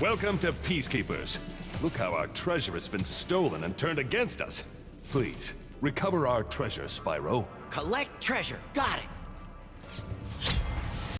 Welcome to Peacekeepers. Look how our treasure has been stolen and turned against us. Please, recover our treasure, Spyro. Collect treasure. Got it.